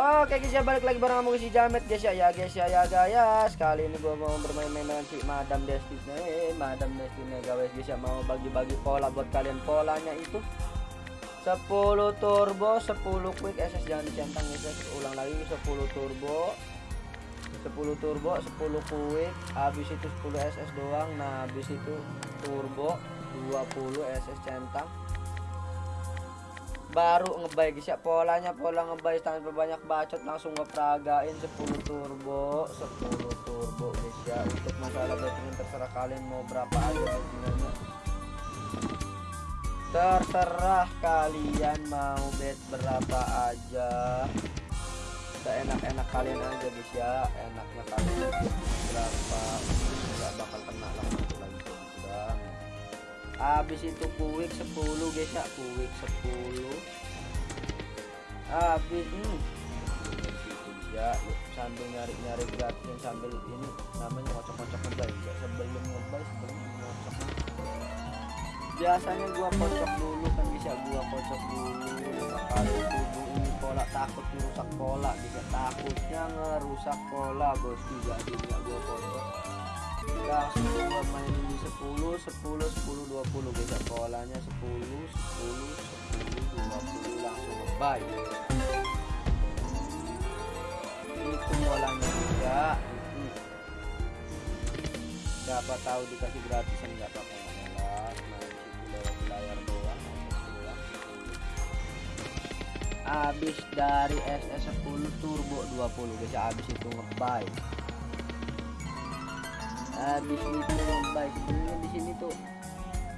Oke guys ya balik lagi bareng sama si Jamet guys ya ya guys ya ya guys. Kali ini gua mau bermain-main dengan si Madam Destiny. Eh, Madam Destiny guys guys ya mau bagi-bagi pola buat kalian. Polanya itu 10 turbo 10 quick SS jangan dicentang guys ya ulang lagi. 10 turbo 10 turbo 10 quick. Habis itu 10 SS doang. Nah habis itu turbo 20 SS centang baru ngebay guys. Ya polanya pola ngebay tanpa banyak bacot langsung ngeperagain 10 turbo. 10 turbo guys ya. Untuk masalah bettingan terserah kalian mau berapa aja bettingannya terserah kalian mau bet berapa aja. Enak-enak kalian aja guys ya. Enaknya kalian berapa nggak bakal kena udah habis itu kuik 10 guys ya kuik 10 habis hmm. ya sambil nyari-nyari gratis sambil ini namanya ngocok-ngocok ngebay ya, sebelum ngebay sebelum ngocok. Biasanya gua kocok dulu kan bisa gua kocok dulu kali tubuh ini pola takut merusak pola bisa takutnya ngerusak pola bosku jadi nggak gua kocok gua main di 10 10 10 20 guys ya. polanya 10 10 10 20 langsung ngebay. Itu polanya juga. Siapa tahu dikasih gratisan nggak apa-apa. Habis dari SS 10 turbo 20 guys. Ya habis itu ngebay habis itu ngebay sebenarnya di sini tuh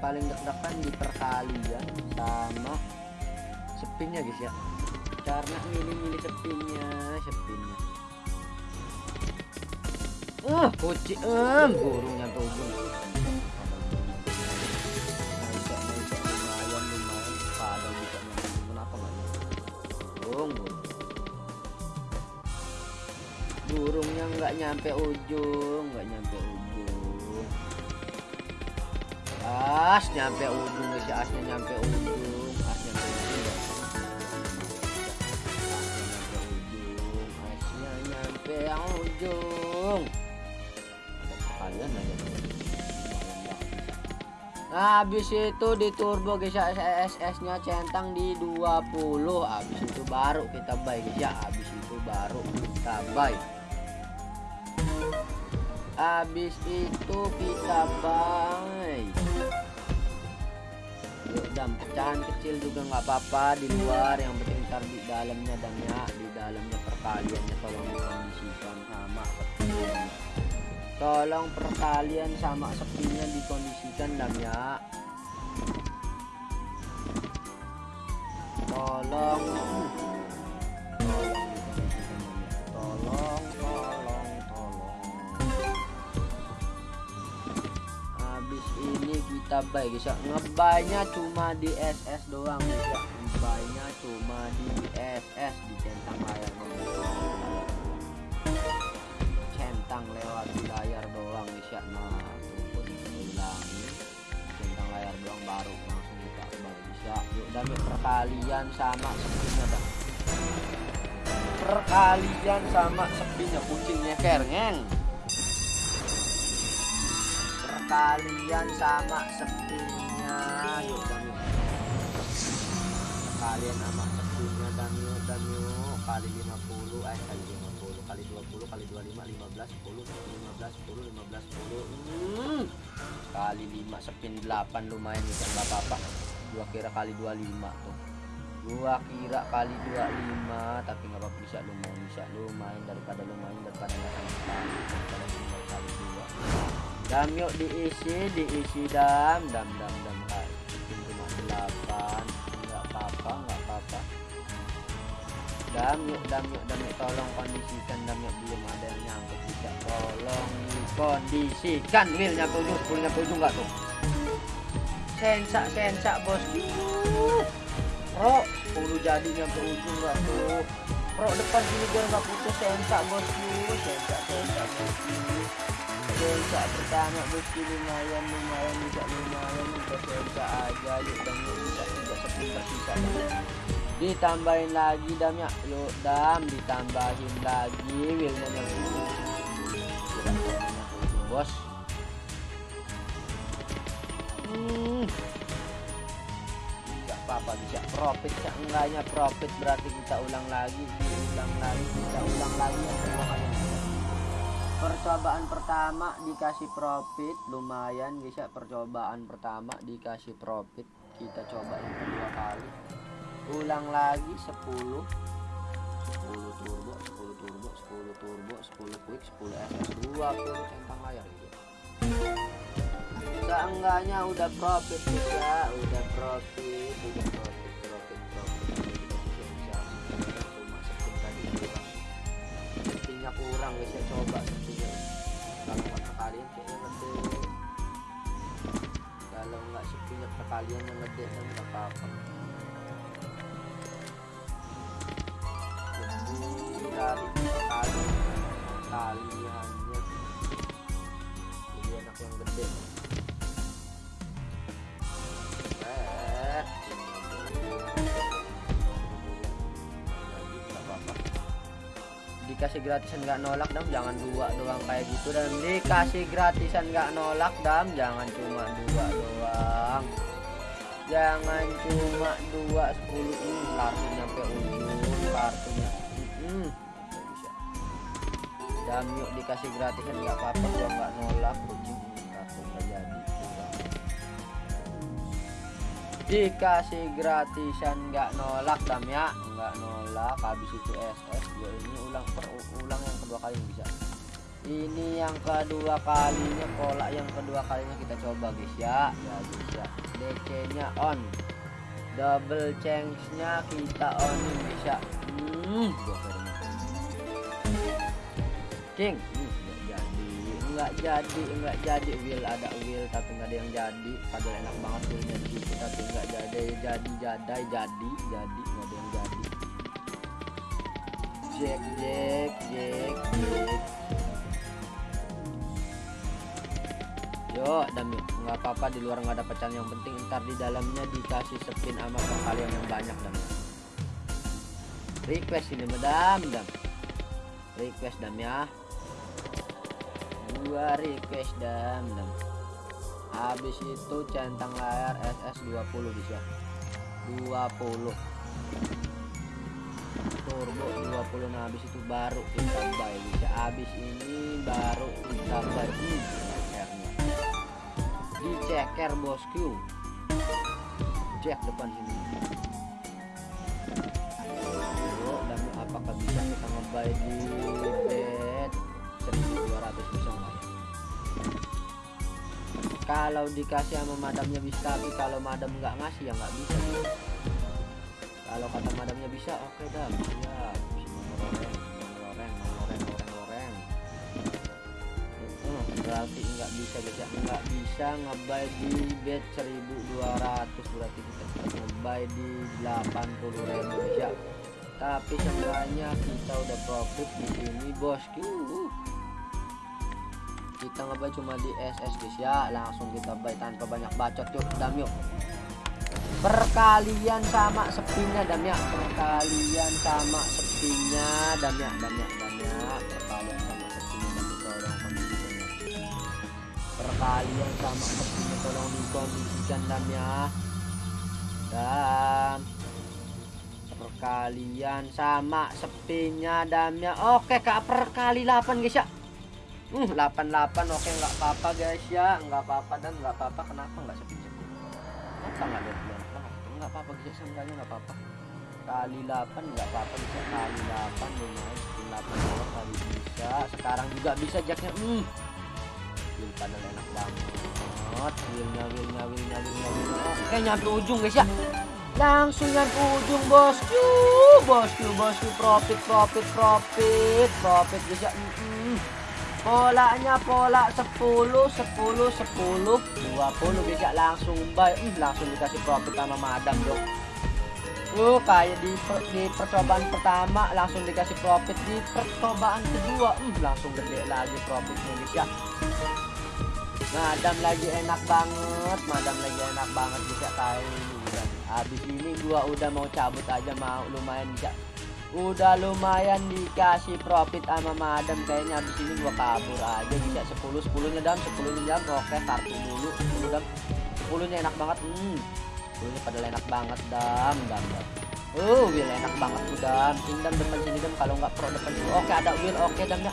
paling deg-degan di perkalian sama sepinnya guys ya. Karena milih-milih sepinnya sepinnya uh kuci em burungnya tuh burung burungnya nggak nyampe ujung nggak nyampe ujung. As nyampe ujung guys ya asnya nyampe ujung as nyampe ujung. Asnya nyampe ujung. Kalian aja Nah, habis itu di turbo guys ya SS nya centang di 20 habis itu baru kita buy guys ya. Habis itu baru kita buy habis itu kita buy yuk pecahan kecil juga nggak apa-apa di luar. Yang penting ntar di dalamnya dan ya di dalamnya perkaliannya tolong dikondisikan sama tolong perkalian sama sepinya dikondisikan dan ya tolong. Tolong habis ini kita buy guys ya. Ngebaynya cuma di SS doang guys ya. Ngebaynya cuma di SS di centang layar centang lewat di layar doang guys ya. Nah tuh centang layar doang baru langsung kita buy bisa yuk dan perkalian sama sepinya dah perkalian sama sepinya kucingnya kerngeng perkalian sama sepinya yuk dan yuk perkalian sama sepinya dan yuk dan yuk kali 50 eh kali 50 kali 20 kali 25 15 10 15 10 15 10 hmm. kali 5 sepin 8 lumayan bisa nggak apa-apa. Gua kira kali 25 tuh. Gua kira kali 25 tapi nggak apa-apa. Bisa lumayan bisa. Lumayan daripada lumayan daripada dam yuk diisi diisi dam. Dam dam dam. Cuma 8 nggak apa-apa nggak apa-apa. Dam yuk dam yuk dam yuk. Tolong kondisikan dam yuk. Belum ada yang nyangkut bisa tolong kondisikan wil nyampe ujung sepuluh nyampe ujung nggak tuh? Sensa sensa bos. Pro sepuluh jadi nyampe ujung nggak tuh? Pro depan sini biar nggak putus. Sensa bosku sensa sensa bosku sensa pertama bosku lumayan lumayan bisa lumayan bisa sensa aja yuk dan bisa tidak sepi tersisa ditambahin lagi dam ya yuk dam ditambahin lagi wheelnya nyambung bos. Hmm. Nggak apa-apa bisa profit ya enggaknya profit. Berarti kita ulang lagi diulang lagi kita ulang lagi ya percobaan pertama dikasih profit. Lumayan bisa percobaan pertama dikasih profit. Kita coba yang kedua kali. Ulang lagi 10 10 turbo 10 turbo 10 turbo 10 quick 10 SS 20 centang layar. Gitu seenggaknya udah profit ya udah profit udah profit dikasih gratisan nggak nolak dam. Jangan dua doang kayak gitu dan dikasih gratisan nggak nolak dam. Jangan cuma dua doang. Jangan cuma dua sepuluh. Hmm, kartu nyampe ujung kartunya. Hmm, dam yuk dikasih gratisan nggak apa-apa. Gua nggak nolak kucing. Kartu nggak jadi. Dikasih gratisan nggak nolak dam ya. Nggak nolak habis itu SS ya ini ulang per ulang yang kedua kali bisa. Ini yang kedua kalinya pola yang kedua kalinya kita coba guys ya. Ya bisa DC nya on. Double change nya kita onin bisa hmm. King. Hmm, nggak jadi. Nggak jadi wheel ada wheel tapi nggak ada yang jadi. Padahal enak banget wheelnya di situ tapi nggak jadi. Jadi jadai jadi jadi. Nggak ada yang jadi jack jack jack. Jack yo dan nggak apa-apa di luar nggak ada pecahan. Yang penting ntar di dalamnya dikasih spin sama perkalian yang banyak dam. Request ini madam dam. Request dam ya. Dua request dam dam. Habis itu centang layar SS 20 bisa 20 turbo 20 nah habis itu baru kita buy. Bisa habis ini baru kita buy. Hmm, cekernya. Di ceker bosku cek depan sini. Dan apakah bisa kita ngebuy di bed 1200 bisa nggak? Ya kalau dikasih sama madamnya bisa tapi kalau madam nggak ngasih ya nggak bisa kalau kata madamnya bisa oke okay dah uh, berarti nggak bisa bisa nggak bisa ngebay di bed 1200 berarti kita ngebay di 80.000 bisa tapi sebenarnya kita udah profit di sini bosku kita ngebay cuma di SS guys ya. Langsung kita buy tanpa banyak bacot yuk. Dam yuk perkalian sama sepinya dam ya perkalian sama sepinya dam ya dam ya dam ya perkalian sama sepinya tolong kondisinya perkalian sama sepinya tolong dikondisikan dam ya dam perkalian sama sepinya dam ya oke kak perkali 8 guys ya. Hmm, 88 oke nggak apa-apa guys ya, nggak apa-apa dan nggak apa-apa. Kenapa nggak sepi-sepi? Apa nggak ada? Nggak apa-apa guys, seenggaknya nggak apa-apa. Kali 8 nggak apa-apa bisa kali 8 lumayan 8 dolar kali bisa. Sekarang juga bisa jacknya. Hmm. Wheel panel enak banget. Wheelnya, wheelnya, wheelnya, wheelnya, wheelnya. Oke nyampe ujung guys ya. Langsung nyampe ujung bosku, bosku, bosku, profit, profit, profit, profit guys ya. Hmm, hmm polanya pola 10 10 10 20 bisa langsung buy hmm, langsung dikasih profit sama madam dong. Uh, kayak di, per, di percobaan pertama langsung dikasih profit. Di percobaan kedua hmm, langsung gede lagi profitnya guys ya. Madam lagi enak banget madam lagi enak banget bisa kayak ini habis ini gua udah mau cabut aja mau lumayan bisa udah lumayan dikasih profit sama madam kayaknya habis ini gua kabur aja. Bisa 10 10 nya dam. 10 nya dam. Oke kartu dulu. 10 dam. 10 nya enak banget. Hmm. 10 nya pada enak banget dam. Dam dam. Uh, wheel enak banget tuh dam. Sini dam. Depan sini dam. Kalau nggak pro depan sini. Oke ada wheel oke dam ya.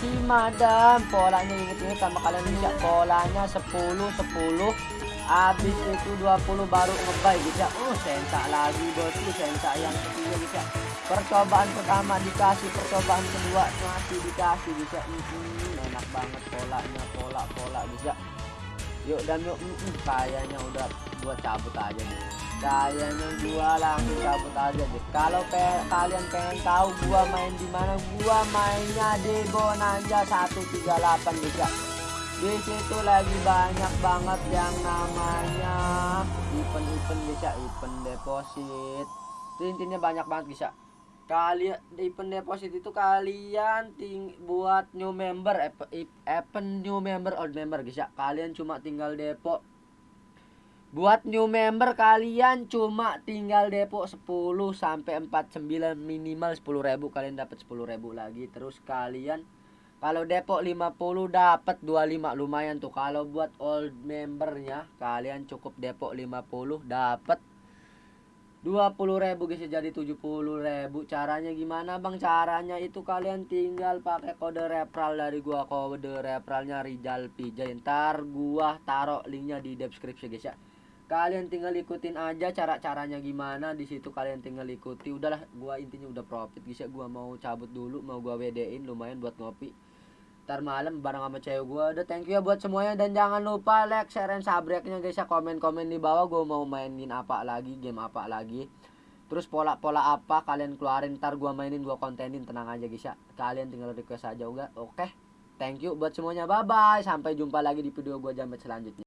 Si madam polanya inget-inget sama kalian bisa. Polanya 10 10 habis itu 20 baru ngebay bisa. Oh sensa lagi bosku sensa yang ketiga bisa. Percobaan pertama dikasih, percobaan kedua masih dikasih bisa. Hmm, enak banget polanya, pola pola bisa. Yuk dan yuk, mm, mm, kayaknya udah gua cabut aja nih. Kayaknya gua langsung cabut aja deh. Kalau pe kalian pengen tahu gua main di mana, gua mainnya di Bonanza 138 bisa. Di situ lagi banyak banget yang namanya event-event bisa, event deposit. Itu intinya banyak banget bisa kalian di event deposit itu kalian ting buat new member event new member old member guys ya. Kalian cuma tinggal depo buat new member kalian cuma tinggal depo 10 sampai 49 minimal 10.000 kalian dapat 10.000 lagi. Terus kalian kalau depo 50 dapat 25 lumayan tuh. Kalau buat old membernya kalian cukup depo 50 dapat 20 ribu guys jadi 70 ribu. Caranya gimana bang? Caranya itu kalian tinggal pakai kode referral dari gua. Kode referralnya Rizal Pijay. Ntar gua taruh linknya di deskripsi guys ya. Kalian tinggal ikutin aja cara caranya gimana. Di situ kalian tinggal ikuti. Udahlah gua intinya udah profit guys ya. Gua mau cabut dulu mau gua WD-in lumayan buat ngopi ntar malam bareng sama cewek gue udah thank you ya buat semuanya. Dan jangan lupa like share dan subscribe-nya guys ya. Komen-komen di bawah gue mau mainin apa lagi game apa lagi. Terus pola-pola apa kalian keluarin ntar gue mainin gue kontenin. Tenang aja guys ya. Kalian tinggal request aja udah oke? Thank you buat semuanya. Bye bye sampai jumpa lagi di video gue jamet selanjutnya